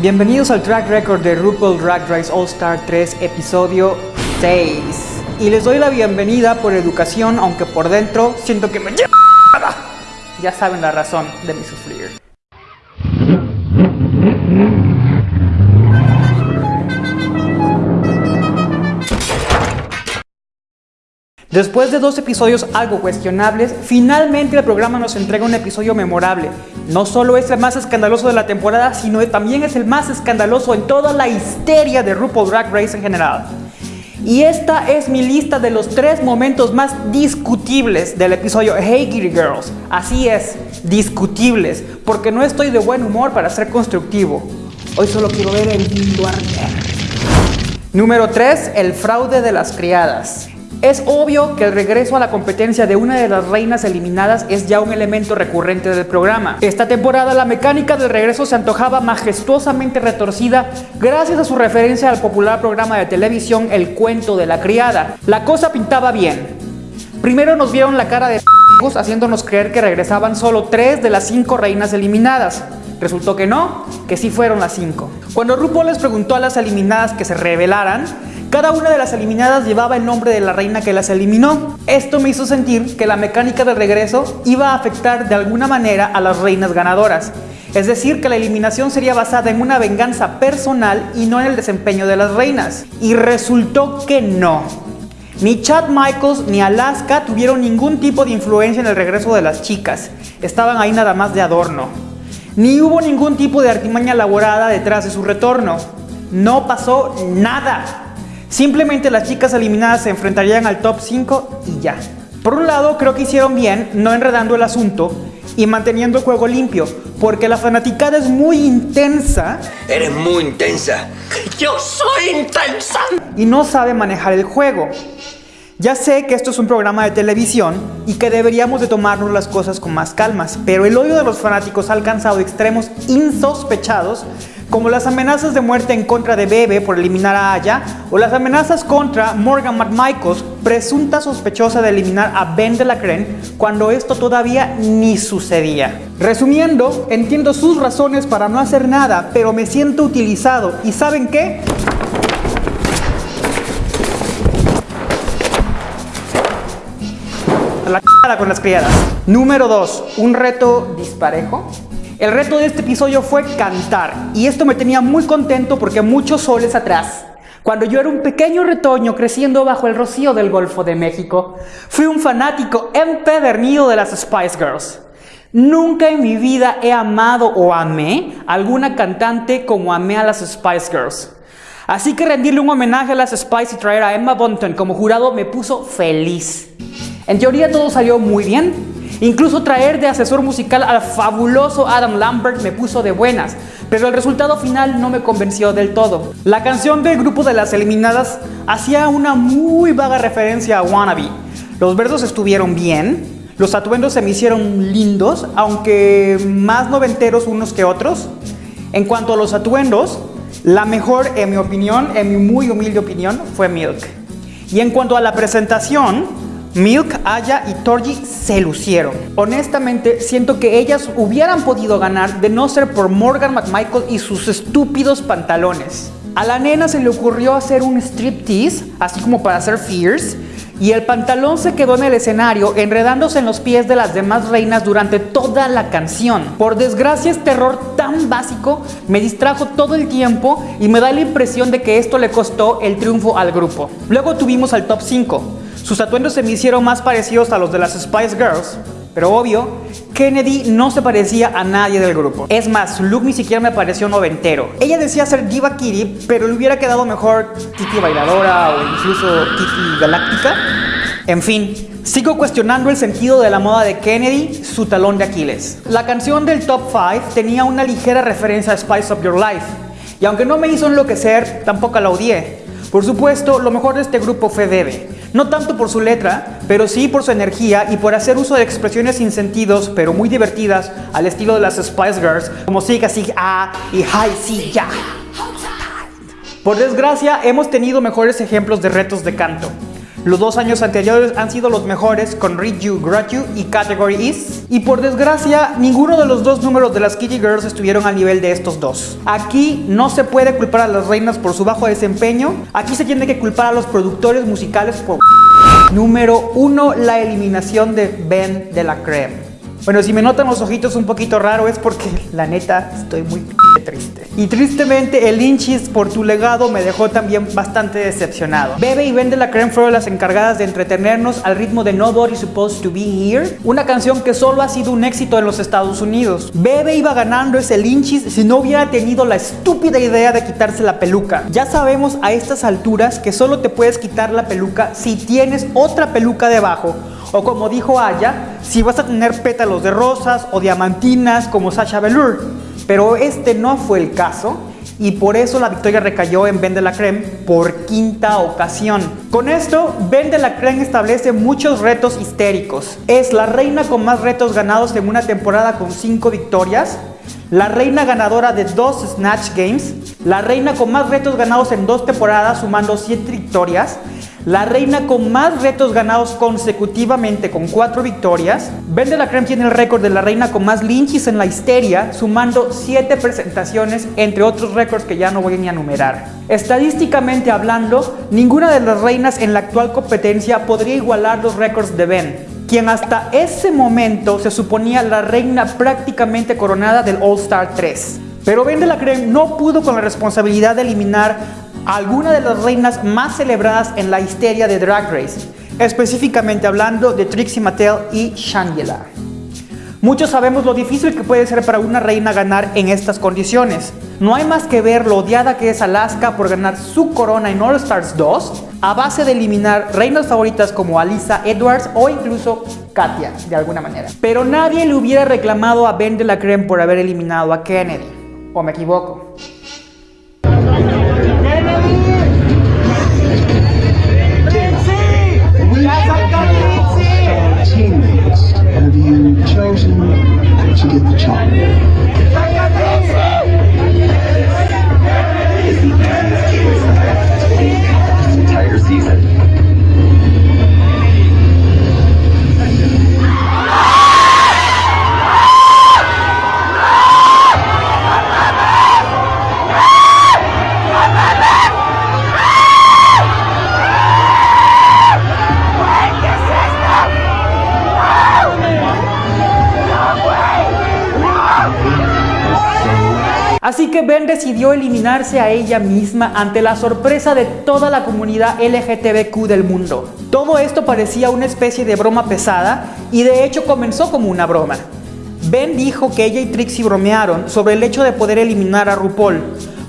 Bienvenidos al track record de RuPaul Drag Race All Star 3, episodio 6. Y les doy la bienvenida por educación, aunque por dentro siento que me. Ya saben la razón de mi sufrir. Después de dos episodios algo cuestionables, finalmente el programa nos entrega un episodio memorable. No solo es el más escandaloso de la temporada, sino también es el más escandaloso en toda la histeria de RuPaul Drag Race en general. Y esta es mi lista de los tres momentos más discutibles del episodio Hey Kitty Girls. Así es, discutibles, porque no estoy de buen humor para ser constructivo. Hoy solo quiero ver el mundo arder. Número 3. El fraude de las criadas. Es obvio que el regreso a la competencia de una de las reinas eliminadas es ya un elemento recurrente del programa. Esta temporada la mecánica del regreso se antojaba majestuosamente retorcida gracias a su referencia al popular programa de televisión El cuento de la criada. La cosa pintaba bien. Primero nos vieron la cara de haciéndonos creer que regresaban solo tres de las cinco reinas eliminadas. Resultó que no, que sí fueron las cinco. Cuando RuPaul les preguntó a las eliminadas que se revelaran, cada una de las eliminadas llevaba el nombre de la reina que las eliminó. Esto me hizo sentir que la mecánica de regreso iba a afectar de alguna manera a las reinas ganadoras. Es decir, que la eliminación sería basada en una venganza personal y no en el desempeño de las reinas. Y resultó que no. Ni Chad Michaels ni Alaska tuvieron ningún tipo de influencia en el regreso de las chicas. Estaban ahí nada más de adorno. Ni hubo ningún tipo de artimaña elaborada detrás de su retorno. No pasó nada. Simplemente las chicas eliminadas se enfrentarían al top 5 y ya. Por un lado, creo que hicieron bien no enredando el asunto y manteniendo el juego limpio, porque la fanaticada es muy intensa. Eres muy intensa. Yo soy intensa. Y no sabe manejar el juego. Ya sé que esto es un programa de televisión y que deberíamos de tomarnos las cosas con más calmas, pero el odio de los fanáticos ha alcanzado extremos insospechados como las amenazas de muerte en contra de Bebe por eliminar a Aya, o las amenazas contra Morgan McMichaels, presunta sospechosa de eliminar a Ben de la Cren, cuando esto todavía ni sucedía. Resumiendo, entiendo sus razones para no hacer nada, pero me siento utilizado. ¿Y saben qué? Con las criadas. Número 2. Un reto disparejo. El reto de este episodio fue cantar y esto me tenía muy contento porque muchos soles atrás, cuando yo era un pequeño retoño creciendo bajo el rocío del Golfo de México, fui un fanático empedernido de las Spice Girls. Nunca en mi vida he amado o amé alguna cantante como amé a las Spice Girls. Así que rendirle un homenaje a las Spice y traer a Emma Bunton como jurado me puso feliz. En teoría todo salió muy bien, Incluso traer de asesor musical al fabuloso Adam Lambert me puso de buenas, pero el resultado final no me convenció del todo. La canción del grupo de las eliminadas hacía una muy vaga referencia a Wannabe. Los versos estuvieron bien, los atuendos se me hicieron lindos, aunque más noventeros unos que otros. En cuanto a los atuendos, la mejor, en mi opinión, en mi muy humilde opinión, fue Milk. Y en cuanto a la presentación, Milk, Aya y Torji se lucieron. Honestamente, siento que ellas hubieran podido ganar de no ser por Morgan McMichael y sus estúpidos pantalones. A la nena se le ocurrió hacer un striptease, así como para hacer fierce, y el pantalón se quedó en el escenario enredándose en los pies de las demás reinas durante toda la canción. Por desgracia este error tan básico me distrajo todo el tiempo y me da la impresión de que esto le costó el triunfo al grupo. Luego tuvimos al top 5, sus atuendos se me hicieron más parecidos a los de las Spice Girls, pero obvio, Kennedy no se parecía a nadie del grupo. Es más, su look ni siquiera me pareció noventero. Ella decía ser Diva Kitty, pero le hubiera quedado mejor Kitty Bailadora o incluso Kitty Galáctica. En fin, sigo cuestionando el sentido de la moda de Kennedy, su talón de Aquiles. La canción del Top 5 tenía una ligera referencia a Spice of Your Life, y aunque no me hizo enloquecer, tampoco la odié. Por supuesto, lo mejor de este grupo fue Bebe. No tanto por su letra, pero sí por su energía y por hacer uso de expresiones sin sentidos, pero muy divertidas, al estilo de las Spice Girls, como Siga Sig A y Hi Si Ya. Por desgracia, hemos tenido mejores ejemplos de retos de canto. Los dos años anteriores han sido los mejores con Read You, You y Category Is. Y por desgracia, ninguno de los dos números de las Kitty Girls estuvieron al nivel de estos dos. Aquí no se puede culpar a las reinas por su bajo desempeño. Aquí se tiene que culpar a los productores musicales por... Número 1. La eliminación de Ben de la Creme. Bueno, si me notan los ojitos un poquito raro es porque la neta estoy muy triste. Y tristemente el Inchis por tu legado me dejó también bastante decepcionado. Bebe y Vende la Creme fueron las encargadas de entretenernos al ritmo de Nobody Supposed to Be Here, una canción que solo ha sido un éxito en los Estados Unidos. Bebe iba ganando ese Lynchis si no hubiera tenido la estúpida idea de quitarse la peluca. Ya sabemos a estas alturas que solo te puedes quitar la peluca si tienes otra peluca debajo o como dijo Aya, si vas a tener pétalos de rosas o diamantinas como Sasha Velour. Pero este no fue el caso y por eso la victoria recayó en Ben de la Creme por quinta ocasión. Con esto, Ben de la Creme establece muchos retos histéricos. Es la reina con más retos ganados en una temporada con 5 victorias, la reina ganadora de dos Snatch Games, la reina con más retos ganados en dos temporadas sumando 7 victorias, la reina con más retos ganados consecutivamente con cuatro victorias. Ben de la Creme tiene el récord de la reina con más lynchis en la histeria, sumando siete presentaciones, entre otros récords que ya no voy ni a enumerar. Estadísticamente hablando, ninguna de las reinas en la actual competencia podría igualar los récords de Ben, quien hasta ese momento se suponía la reina prácticamente coronada del All Star 3. Pero Ben de la Creme no pudo con la responsabilidad de eliminar algunas de las reinas más celebradas en la histeria de Drag Race, específicamente hablando de Trixie Mattel y Shangela. Muchos sabemos lo difícil que puede ser para una reina ganar en estas condiciones. No hay más que ver lo odiada que es Alaska por ganar su corona en All Stars 2 a base de eliminar reinas favoritas como Alisa Edwards o incluso Katia, de alguna manera. Pero nadie le hubiera reclamado a Ben de la Creme por haber eliminado a Kennedy. ¿O me equivoco? teammates have you chosen to get the job? Ben decidió eliminarse a ella misma ante la sorpresa de toda la comunidad LGTBQ del mundo. Todo esto parecía una especie de broma pesada y de hecho comenzó como una broma. Ben dijo que ella y Trixie bromearon sobre el hecho de poder eliminar a RuPaul.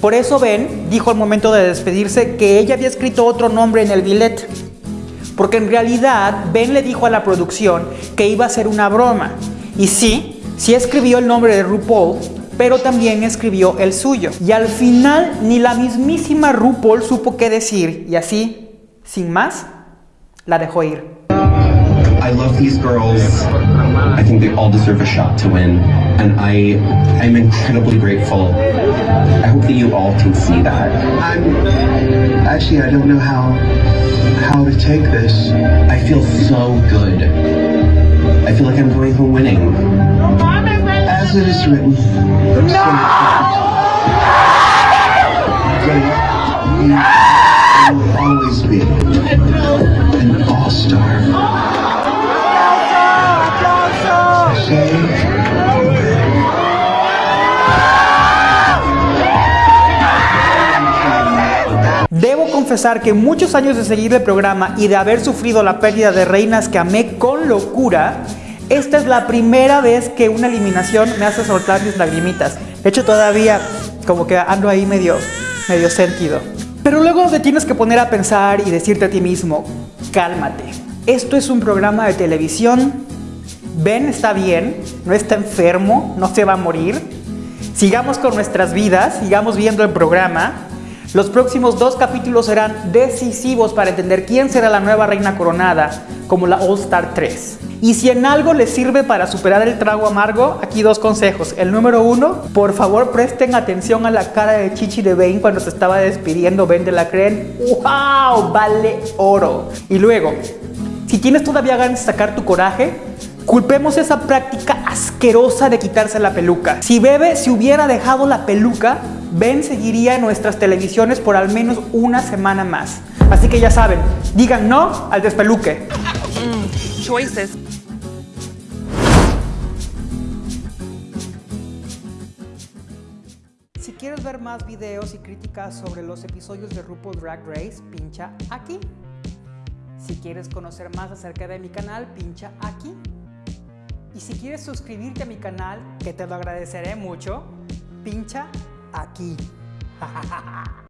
Por eso Ben dijo al momento de despedirse que ella había escrito otro nombre en el billet. Porque en realidad Ben le dijo a la producción que iba a ser una broma. Y sí, sí escribió el nombre de RuPaul, pero también escribió el suyo. Y al final ni la mismísima RuPaul supo qué decir y así, sin más, la dejó ir. I love these girls. I think they all deserve a shot to win. And I I'm incredibly grateful. I hope that you all can see that. I'm actually I don't know how how to take this. I feel so good. I feel like I'm going home winning. As it is written. No! will always be an all-star. Debo confesar que muchos años de seguir el programa y de haber sufrido la pérdida de reinas que amé con locura, esta es la primera vez que una eliminación me hace soltar mis lagrimitas. De hecho, todavía como que ando ahí medio, medio sentido. Pero luego te tienes que poner a pensar y decirte a ti mismo, cálmate. Esto es un programa de televisión. Ben está bien, no está enfermo, no se va a morir. Sigamos con nuestras vidas, sigamos viendo el programa. Los próximos dos capítulos serán decisivos para entender quién será la nueva reina coronada como la All Star 3. Y si en algo les sirve para superar el trago amargo, aquí dos consejos. El número uno, por favor presten atención a la cara de Chichi de Bane cuando se estaba despidiendo Ben de la creen. ¡Wow! Vale oro. Y luego, si tienes todavía ganas de sacar tu coraje, culpemos esa práctica asquerosa de quitarse la peluca. Si Bebe se hubiera dejado la peluca, Ben seguiría en nuestras televisiones por al menos una semana más. Así que ya saben, digan no al despeluque. choices. Si quieres ver más videos y críticas sobre los episodios de RuPaul Drag Race, pincha aquí. Si quieres conocer más acerca de mi canal, pincha aquí. Y si quieres suscribirte a mi canal, que te lo agradeceré mucho, pincha aquí.